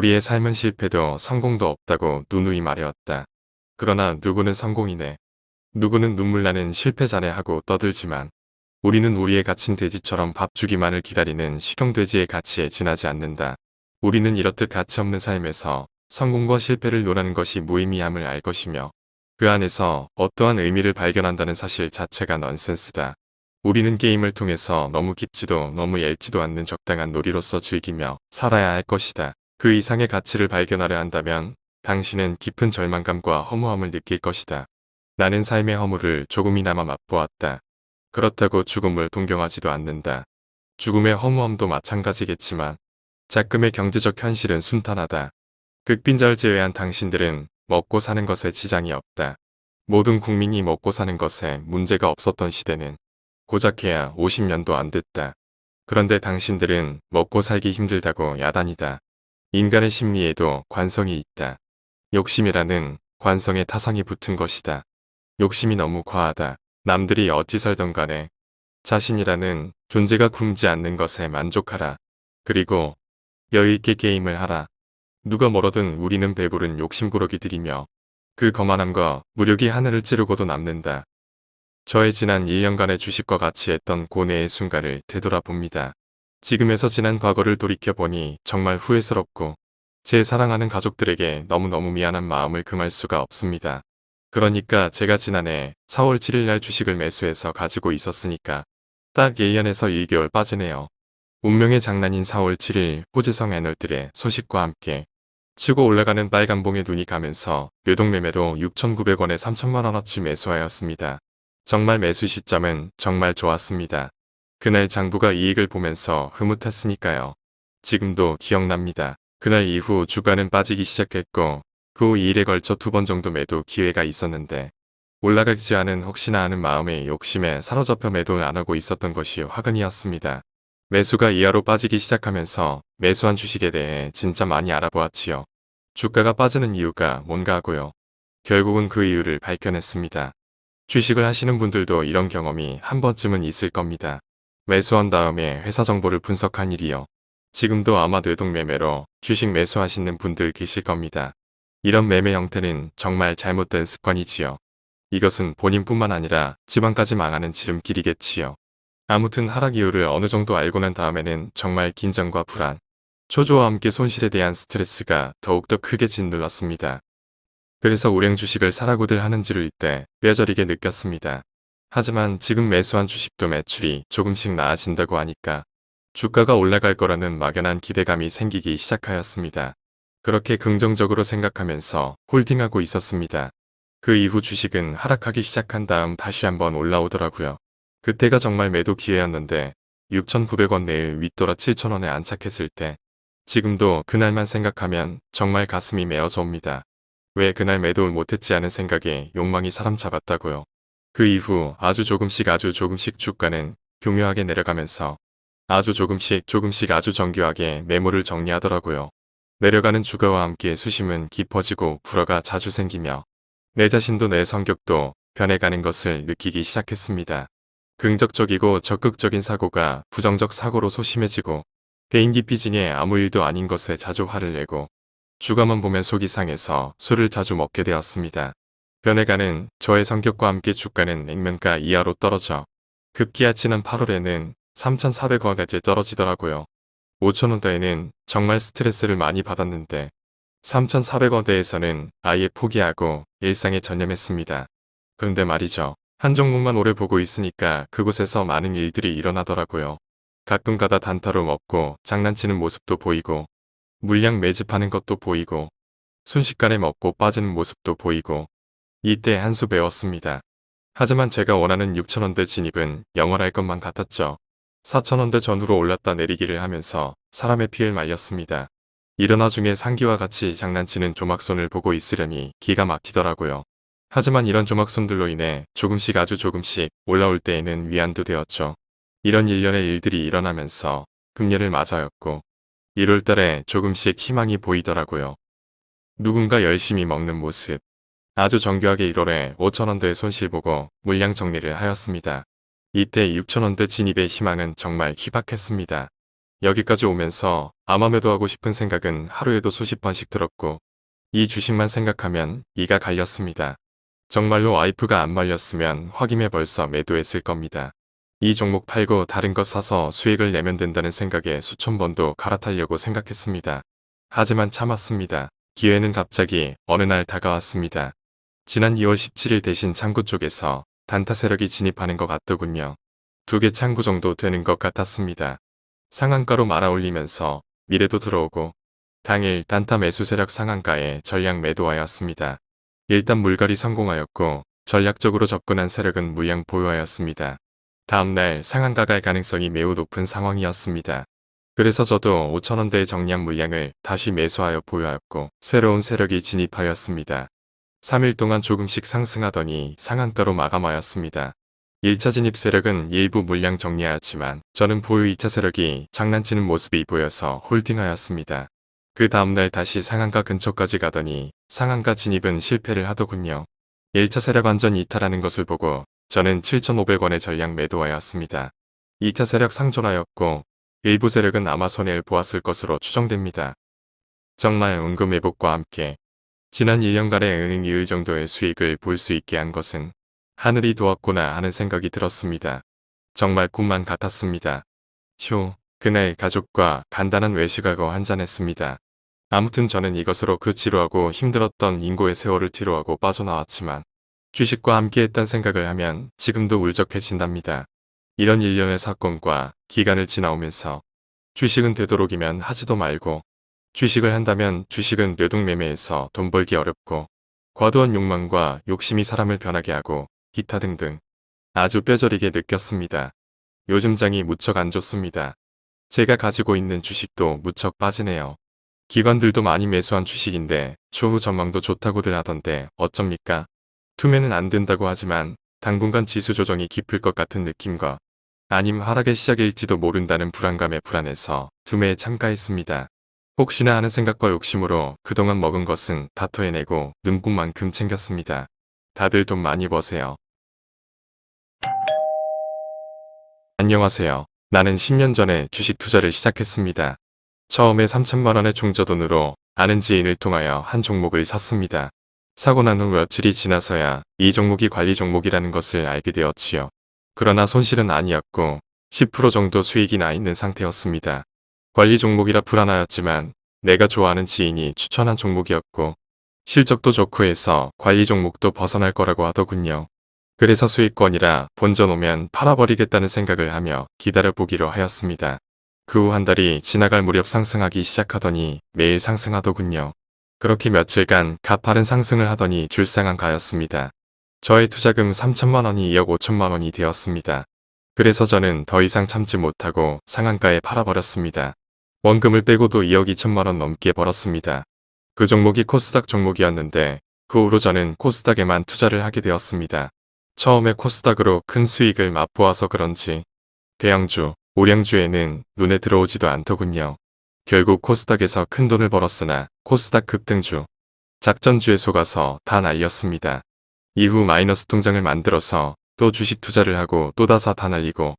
우리의 삶은 실패도 성공도 없다고 누누이 말해왔다. 그러나 누구는 성공이네. 누구는 눈물나는 실패자네 하고 떠들지만 우리는 우리의 갇힌 돼지처럼 밥 주기만을 기다리는 식용돼지의 가치에 지나지 않는다. 우리는 이렇듯 가치 없는 삶에서 성공과 실패를 논하는 것이 무의미함을 알 것이며 그 안에서 어떠한 의미를 발견한다는 사실 자체가 넌센스다. 우리는 게임을 통해서 너무 깊지도 너무 얇지도 않는 적당한 놀이로서 즐기며 살아야 할 것이다. 그 이상의 가치를 발견하려 한다면 당신은 깊은 절망감과 허무함을 느낄 것이다. 나는 삶의 허물을 조금이나마 맛보았다. 그렇다고 죽음을 동경하지도 않는다. 죽음의 허무함도 마찬가지겠지만 작금의 경제적 현실은 순탄하다. 극빈자를 제외한 당신들은 먹고 사는 것에 지장이 없다. 모든 국민이 먹고 사는 것에 문제가 없었던 시대는 고작해야 50년도 안 됐다. 그런데 당신들은 먹고 살기 힘들다고 야단이다. 인간의 심리에도 관성이 있다. 욕심이라는 관성에 타성이 붙은 것이다. 욕심이 너무 과하다. 남들이 어찌 살던 간에 자신이라는 존재가 굶지 않는 것에 만족하라. 그리고 여유있게 게임을 하라. 누가 멀어든 우리는 배부른 욕심꾸러기들이며 그 거만함과 무력이 하늘을 찌르고도 남는다. 저의 지난 1년간의 주식과 같이 했던 고뇌의 순간을 되돌아봅니다. 지금에서 지난 과거를 돌이켜보니 정말 후회스럽고 제 사랑하는 가족들에게 너무너무 미안한 마음을 금할 수가 없습니다. 그러니까 제가 지난해 4월 7일 날 주식을 매수해서 가지고 있었으니까 딱 1년에서 1개월 빠지네요. 운명의 장난인 4월 7일 호재성 애널들의 소식과 함께 치고 올라가는 빨간봉에 눈이 가면서 뇌동매매도 6,900원에 3천만원어치 매수하였습니다. 정말 매수 시점은 정말 좋았습니다. 그날 장부가 이익을 보면서 흐뭇했으니까요. 지금도 기억납니다. 그날 이후 주가는 빠지기 시작했고 그 후 2일에 걸쳐 두 번 정도 매도 기회가 있었는데 올라가지 않은 혹시나 하는 마음의 욕심에 사로잡혀 매도를 안하고 있었던 것이 화근이었습니다. 매수가 이하로 빠지기 시작하면서 매수한 주식에 대해 진짜 많이 알아보았지요. 주가가 빠지는 이유가 뭔가 하고요. 결국은 그 이유를 밝혀냈습니다. 주식을 하시는 분들도 이런 경험이 한 번쯤은 있을 겁니다. 매수한 다음에 회사 정보를 분석한 일이요. 지금도 아마 뇌동매매로 주식 매수하시는 분들 계실 겁니다. 이런 매매 형태는 정말 잘못된 습관이지요. 이것은 본인뿐만 아니라 집안까지 망하는 지름길이겠지요. 아무튼 하락 이유를 어느 정도 알고 난 다음에는 정말 긴장과 불안, 초조와 함께 손실에 대한 스트레스가 더욱더 크게 짓눌렀습니다. 그래서 우량 주식을 사라고들 하는지를 이때 뼈저리게 느꼈습니다. 하지만 지금 매수한 주식도 매출이 조금씩 나아진다고 하니까 주가가 올라갈 거라는 막연한 기대감이 생기기 시작하였습니다. 그렇게 긍정적으로 생각하면서 홀딩하고 있었습니다. 그 이후 주식은 하락하기 시작한 다음 다시 한번 올라오더라고요. 그때가 정말 매도 기회였는데 6,900원 내일 윗돌아 7,000원에 안착했을 때 지금도 그날만 생각하면 정말 가슴이 메어져 옵니다. 왜 그날 매도를 못했지 하는 생각에 욕망이 사람 잡았다고요. 그 이후 아주 조금씩 아주 조금씩 주가는 교묘하게 내려가면서 아주 조금씩 조금씩 아주 정교하게 매물을 정리하더라고요. 내려가는 주가와 함께 수심은 깊어지고 불어가 자주 생기며 내 자신도 내 성격도 변해가는 것을 느끼기 시작했습니다. 긍정적이고 적극적인 사고가 부정적 사고로 소심해지고 개인기 삐진에 아무 일도 아닌 것에 자주 화를 내고 주가만 보면 속이 상해서 술을 자주 먹게 되었습니다. 변해가는 저의 성격과 함께 주가는 액면가 이하로 떨어져 급기야 지난 8월에는 3,400원까지 떨어지더라고요. 5천원대에는 정말 스트레스를 많이 받았는데 3,400원대에서는 아예 포기하고 일상에 전념했습니다. 그런데 말이죠. 한 종목만 오래 보고 있으니까 그곳에서 많은 일들이 일어나더라고요. 가끔 가다 단타로 먹고 장난치는 모습도 보이고 물량 매집하는 것도 보이고 순식간에 먹고 빠지는 모습도 보이고 이때 한 수 배웠습니다. 하지만 제가 원하는 6천원대 진입은 영원할 것만 같았죠. 4천원대 전후로 올랐다 내리기를 하면서 사람의 피를 말렸습니다. 일어나 중에 상기와 같이 장난치는 조막손을 보고 있으려니 기가 막히더라고요. 하지만 이런 조막손들로 인해 조금씩 아주 조금씩 올라올 때에는 위안도 되었죠. 이런 일련의 일들이 일어나면서 금년을 맞아였고 1월달에 조금씩 희망이 보이더라고요. 누군가 열심히 먹는 모습. 아주 정교하게 1월에 5천원대 손실보고 물량 정리를 하였습니다. 이때 6천원대 진입의 희망은 정말 희박했습니다. 여기까지 오면서 아마 매도하고 싶은 생각은 하루에도 수십 번씩 들었고 이 주식만 생각하면 이가 갈렸습니다. 정말로 와이프가 안 말렸으면 확임해 벌써 매도했을 겁니다. 이 종목 팔고 다른 거 사서 수익을 내면 된다는 생각에 수천 번도 갈아타려고 생각했습니다. 하지만 참았습니다. 기회는 갑자기 어느 날 다가왔습니다. 지난 2월 17일 대신 창구 쪽에서 단타 세력이 진입하는 것 같더군요. 두 개 창구 정도 되는 것 같았습니다. 상한가로 말아올리면서 미래도 들어오고 당일 단타 매수 세력 상한가에 전량 매도하였습니다. 일단 물갈이 성공하였고 전략적으로 접근한 세력은 물량 보유하였습니다. 다음날 상한가 갈 가능성이 매우 높은 상황이었습니다. 그래서 저도 5천원대의 정량 물량을 다시 매수하여 보유하였고 새로운 세력이 진입하였습니다. 3일 동안 조금씩 상승하더니 상한가로 마감하였습니다. 1차 진입 세력은 일부 물량 정리하였지만 저는 보유 2차 세력이 장난치는 모습이 보여서 홀딩하였습니다. 그 다음날 다시 상한가 근처까지 가더니 상한가 진입은 실패를 하더군요. 1차 세력 완전 이탈하는 것을 보고 저는 7,500원의 전량 매도하였습니다. 2차 세력 상존하였고 일부 세력은 아마 손해를 보았을 것으로 추정됩니다. 정말 은금 회복과 함께 지난 1년간의 은행 이율 정도의 수익을 볼 수 있게 한 것은 하늘이 도왔구나 하는 생각이 들었습니다. 정말 꿈만 같았습니다. 휴, 그날 가족과 간단한 외식하고 한잔했습니다. 아무튼 저는 이것으로 그 지루하고 힘들었던 인고의 세월을 뒤로하고 빠져나왔지만 주식과 함께했던 생각을 하면 지금도 울적해진답니다. 이런 일련의 사건과 기간을 지나오면서 주식은 되도록이면 하지도 말고 주식을 한다면 주식은 뇌동매매에서 돈 벌기 어렵고 과도한 욕망과 욕심이 사람을 변하게 하고 기타 등등 아주 뼈저리게 느꼈습니다. 요즘 장이 무척 안 좋습니다. 제가 가지고 있는 주식도 무척 빠지네요. 기관들도 많이 매수한 주식인데 추후 전망도 좋다고들 하던데 어쩝니까? 투매는 안 된다고 하지만 당분간 지수 조정이 깊을 것 같은 느낌과 아님 하락의 시작일지도 모른다는 불안감에 불안해서 투매에 참가했습니다. 혹시나 하는 생각과 욕심으로 그동안 먹은 것은 다 토해내고 눈꽃만큼 챙겼습니다. 다들 돈 많이 버세요. 안녕하세요. 나는 10년 전에 주식 투자를 시작했습니다. 처음에 3천만원의 중저돈으로 아는 지인을 통하여 한 종목을 샀습니다. 사고 난 후 며칠이 지나서야 이 종목이 관리 종목이라는 것을 알게 되었지요. 그러나 손실은 아니었고 10% 정도 수익이 나 있는 상태였습니다. 관리 종목이라 불안하였지만 내가 좋아하는 지인이 추천한 종목이었고 실적도 좋고 해서 관리 종목도 벗어날 거라고 하더군요. 그래서 수익권이라 본전 오면 팔아버리겠다는 생각을 하며 기다려보기로 하였습니다. 그 후 한 달이 지나갈 무렵 상승하기 시작하더니 매일 상승하더군요. 그렇게 며칠간 가파른 상승을 하더니 줄상한 가였습니다. 저의 투자금 3천만 원이 2억 5천만 원이 되었습니다. 그래서 저는 더 이상 참지 못하고 상한가에 팔아버렸습니다. 원금을 빼고도 2억 2천만 원 넘게 벌었습니다. 그 종목이 코스닥 종목이었는데 그 후로 저는 코스닥에만 투자를 하게 되었습니다. 처음에 코스닥으로 큰 수익을 맛보아서 그런지 대형주, 오량주에는 눈에 들어오지도 않더군요. 결국 코스닥에서 큰 돈을 벌었으나 코스닥 급등주, 작전주에 속아서 다 날렸습니다. 이후 마이너스 통장을 만들어서 또 주식 투자를 하고 또 다사 다 날리고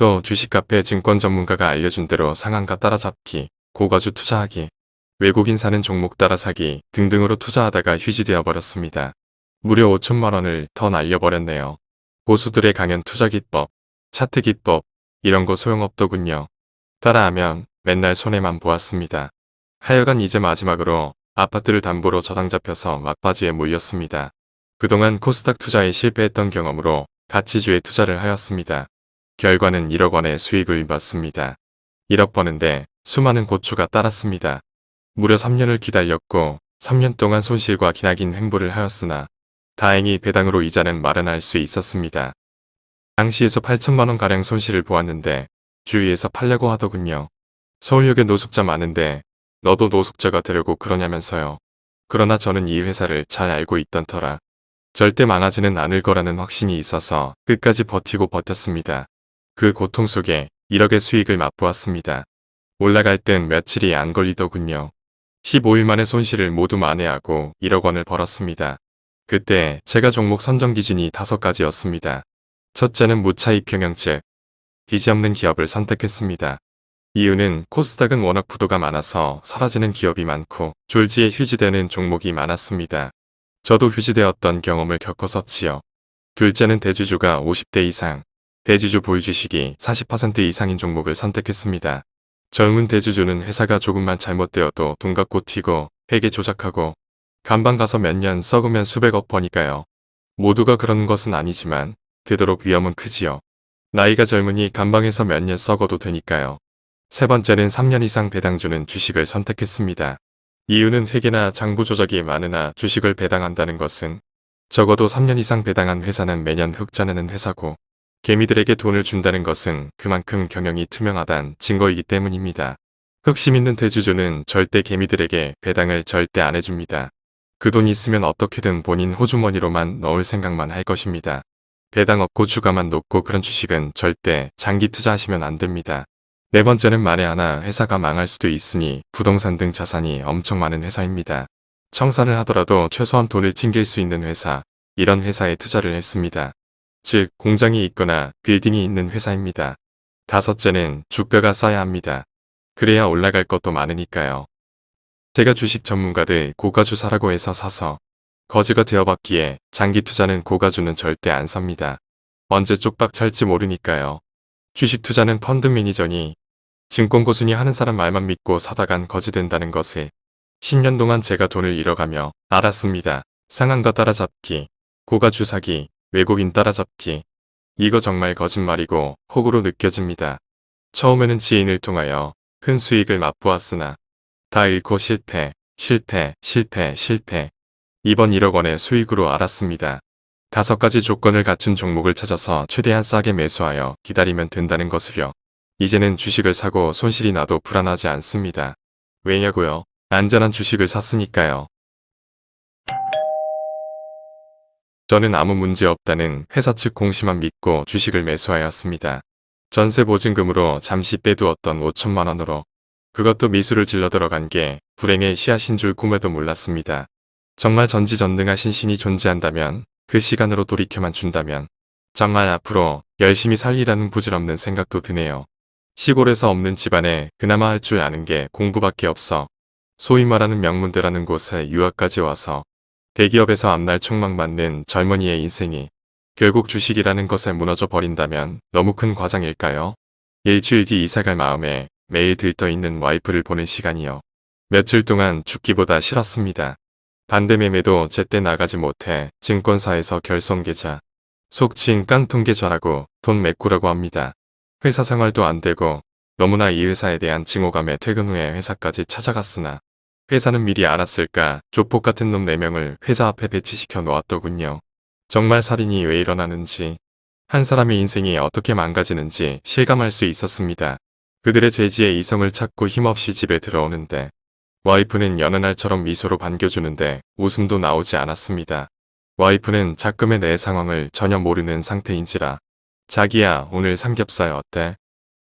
또 주식 카페 증권 전문가가 알려준 대로 상한가 따라잡기, 고가주 투자하기, 외국인 사는 종목 따라 사기 등등으로 투자하다가 휴지되어 버렸습니다. 무려 5천만 원을 더 날려버렸네요. 고수들의 강연 투자 기법, 차트 기법 이런 거 소용없더군요. 따라하면 맨날 손해만 보았습니다. 하여간 이제 마지막으로 아파트를 담보로 저당 잡혀서 막바지에 몰렸습니다. 그동안 코스닥 투자에 실패했던 경험으로 가치주에 투자를 하였습니다. 결과는 1억 원의 수익을 봤습니다. 1억 버는데 수많은 고추가 따랐습니다. 무려 3년을 기다렸고 3년 동안 손실과 기나긴 횡보를 하였으나 다행히 배당으로 이자는 마련할 수 있었습니다. 당시에서 8천만원가량 손실을 보았는데 주위에서 팔려고 하더군요. 서울역에 노숙자 많은데 너도 노숙자가 되려고 그러냐면서요. 그러나 저는 이 회사를 잘 알고 있던 터라 절대 망하지는 않을 거라는 확신이 있어서 끝까지 버티고 버텼습니다. 그 고통 속에 1억의 수익을 맛보았습니다. 올라갈 땐 며칠이 안 걸리더군요. 15일 만에 손실을 모두 만회하고 1억 원을 벌었습니다. 그때 제가 종목 선정 기준이 5가지였습니다. 첫째는 무차익 경영책, 빚이 없는 기업을 선택했습니다. 이유는 코스닥은 워낙 부도가 많아서 사라지는 기업이 많고 졸지에 휴지되는 종목이 많았습니다. 저도 휴지되었던 경험을 겪었었지요. 둘째는 대주주가 50대 이상, 대주주 보유 주식이 40% 이상인 종목을 선택했습니다. 젊은 대주주는 회사가 조금만 잘못되어도 돈 갖고 튀고 회계 조작하고 간방 가서 몇 년 썩으면 수백억 버니까요. 모두가 그런 것은 아니지만 되도록 위험은 크지요. 나이가 젊으니 간방에서 몇 년 썩어도 되니까요. 세 번째는 3년 이상 배당주는 주식을 선택했습니다. 이유는 회계나 장부 조작이 많으나 주식을 배당한다는 것은 적어도 3년 이상 배당한 회사는 매년 흑자내는 회사고 개미들에게 돈을 준다는 것은 그만큼 경영이 투명하단 증거이기 때문입니다. 흑심 있는 대주주는 절대 개미들에게 배당을 절대 안 해줍니다. 그 돈이 있으면 어떻게든 본인 호주머니로만 넣을 생각만 할 것입니다. 배당 없고 주가만 높고 그런 주식은 절대 장기 투자하시면 안 됩니다. 네 번째는 만에 하나 회사가 망할 수도 있으니 부동산 등 자산이 엄청 많은 회사입니다. 청산을 하더라도 최소한 돈을 챙길 수 있는 회사, 이런 회사에 투자를 했습니다. 즉 공장이 있거나 빌딩이 있는 회사입니다. 다섯째는 주가가 싸야 합니다. 그래야 올라갈 것도 많으니까요. 제가 주식 전문가들 고가주 사라고 해서 사서 거지가 되어봤기에 장기 투자는 고가주는 절대 안 삽니다. 언제 쪽박 찰지 모르니까요. 주식 투자는 펀드 매니저니 증권 고순이 하는 사람 말만 믿고 사다간 거지 된다는 것을 10년 동안 제가 돈을 잃어가며 알았습니다. 상한가 따라잡기, 고가주 사기, 외국인 따라잡기. 이거 정말 거짓말이고 혹으로 느껴집니다. 처음에는 지인을 통하여 큰 수익을 맛보았으나 다 잃고 실패, 실패, 실패, 실패. 이번 1억 원의 수익으로 알았습니다. 다섯 가지 조건을 갖춘 종목을 찾아서 최대한 싸게 매수하여 기다리면 된다는 것을요. 이제는 주식을 사고 손실이 나도 불안하지 않습니다. 왜냐고요? 안전한 주식을 샀으니까요. 저는 아무 문제 없다는 회사 측 공시만 믿고 주식을 매수하였습니다. 전세 보증금으로 잠시 빼두었던 5천만 원으로 그것도 미수를 질러 들어간 게 불행의 씨앗인 줄 꿈에도 몰랐습니다. 정말 전지전능하신 신이 존재한다면 그 시간으로 돌이켜만 준다면 정말 앞으로 열심히 살리라는 부질없는 생각도 드네요. 시골에서 없는 집안에 그나마 할 줄 아는 게 공부밖에 없어 소위 말하는 명문대라는 곳에 유학까지 와서 대기업에서 앞날 촉망받는 젊은이의 인생이 결국 주식이라는 것에 무너져 버린다면 너무 큰 과장일까요? 일주일 뒤 이사갈 마음에 매일 들떠있는 와이프를 보는 시간이요. 며칠 동안 죽기보다 싫었습니다. 반대 매매도 제때 나가지 못해 증권사에서 결손계좌, 속칭 깡통계좌라고 돈 메꾸라고 합니다. 회사 생활도 안 되고 너무나 이 회사에 대한 증오감에 퇴근 후에 회사까지 찾아갔으나 회사는 미리 알았을까 조폭 같은 놈 4명을 회사 앞에 배치시켜 놓았더군요. 정말 살인이 왜 일어나는지 한 사람의 인생이 어떻게 망가지는지 실감할 수 있었습니다. 그들의 죄지에 이성을 찾고 힘없이 집에 들어오는데 와이프는 여느 날처럼 미소로 반겨주는데 웃음도 나오지 않았습니다. 와이프는 자금의 내 상황을 전혀 모르는 상태인지라 자기야 오늘 삼겹살 어때?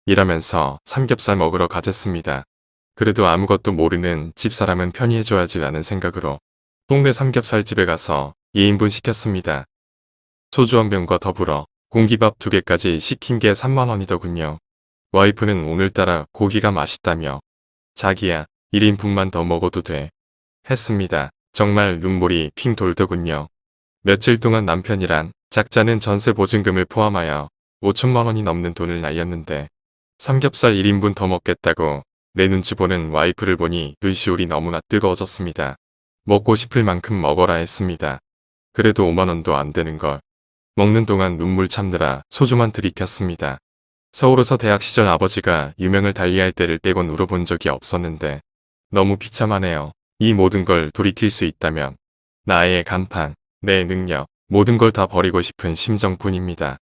이라면서 삼겹살 먹으러 가졌습니다. 그래도 아무것도 모르는 집사람은 편히 해줘야지 라는 생각으로 동네 삼겹살집에 가서 2인분 시켰습니다. 소주 한 병과 더불어 공기밥 두 개까지 시킨 게 3만원이더군요. 와이프는 오늘따라 고기가 맛있다며 자기야 1인분만 더 먹어도 돼 했습니다. 정말 눈물이 핑 돌더군요. 며칠 동안 남편이란 작자는 전세 보증금을 포함하여 5천만 원이 넘는 돈을 날렸는데 삼겹살 1인분 더 먹겠다고 내 눈치 보는 와이프를 보니 눈시울이 너무나 뜨거워졌습니다. 먹고 싶을 만큼 먹어라 했습니다. 그래도 5만원도 안 되는 걸. 먹는 동안 눈물 참느라 소주만 들이켰습니다. 서울에서 대학 시절 아버지가 유명을 달리할 때를 빼곤 울어본 적이 없었는데 너무 비참하네요. 이 모든 걸 돌이킬 수 있다면 나의 간판, 내 능력, 모든 걸 다 버리고 싶은 심정뿐입니다.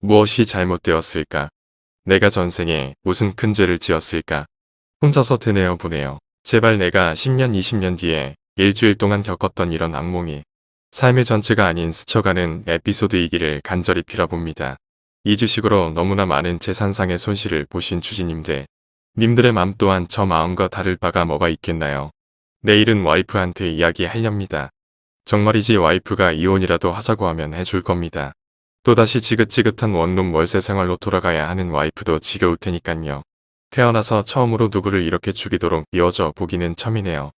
무엇이 잘못되었을까? 내가 전생에 무슨 큰 죄를 지었을까? 혼자서 드네요 보네요. 제발 내가 10년 20년 뒤에 일주일 동안 겪었던 이런 악몽이 삶의 전체가 아닌 스쳐가는 에피소드이기를 간절히 빌어봅니다. 이 주식으로 너무나 많은 재산상의 손실을 보신 주지님들. 님들의 맘 또한 저 마음과 다를 바가 뭐가 있겠나요? 내일은 와이프한테 이야기하렵니다. 정말이지 와이프가 이혼이라도 하자고 하면 해줄 겁니다. 또다시 지긋지긋한 원룸 월세 생활로 돌아가야 하는 와이프도 지겨울 테니깐요. 태어나서 처음으로 누구를 이렇게 죽이도록 이어져 보기는 처음이네요.